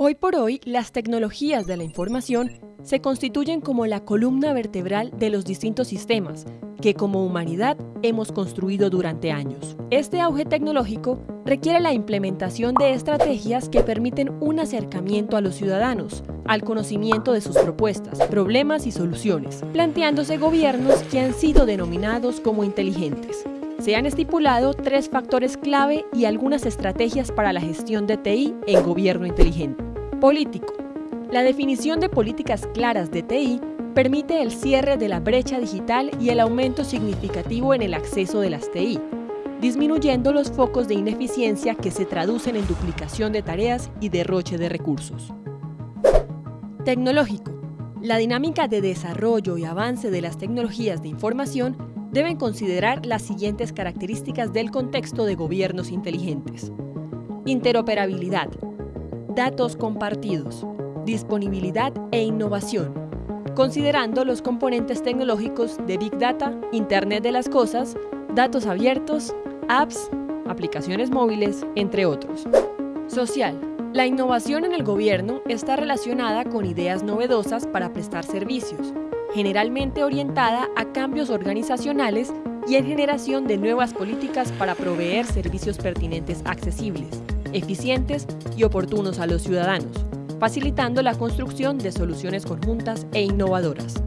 Hoy por hoy, las tecnologías de la información se constituyen como la columna vertebral de los distintos sistemas que como humanidad hemos construido durante años. Este auge tecnológico requiere la implementación de estrategias que permiten un acercamiento a los ciudadanos, al conocimiento de sus propuestas, problemas y soluciones, planteándose gobiernos que han sido denominados como inteligentes. Se han estipulado tres factores clave y algunas estrategias para la gestión de TI en gobierno inteligente. Político. La definición de políticas claras de TI permite el cierre de la brecha digital y el aumento significativo en el acceso de las TI, disminuyendo los focos de ineficiencia que se traducen en duplicación de tareas y derroche de recursos. Tecnológico. La dinámica de desarrollo y avance de las tecnologías de información deben considerar las siguientes características del contexto de gobiernos inteligentes. Interoperabilidad, datos compartidos, disponibilidad e innovación, considerando los componentes tecnológicos de Big Data, Internet de las Cosas, datos abiertos, apps, aplicaciones móviles, entre otros. Social. La innovación en el gobierno está relacionada con ideas novedosas para prestar servicios, generalmente orientada a cambios organizacionales y en generación de nuevas políticas para proveer servicios pertinentes accesibles, eficientes y oportunos a los ciudadanos, facilitando la construcción de soluciones conjuntas e innovadoras.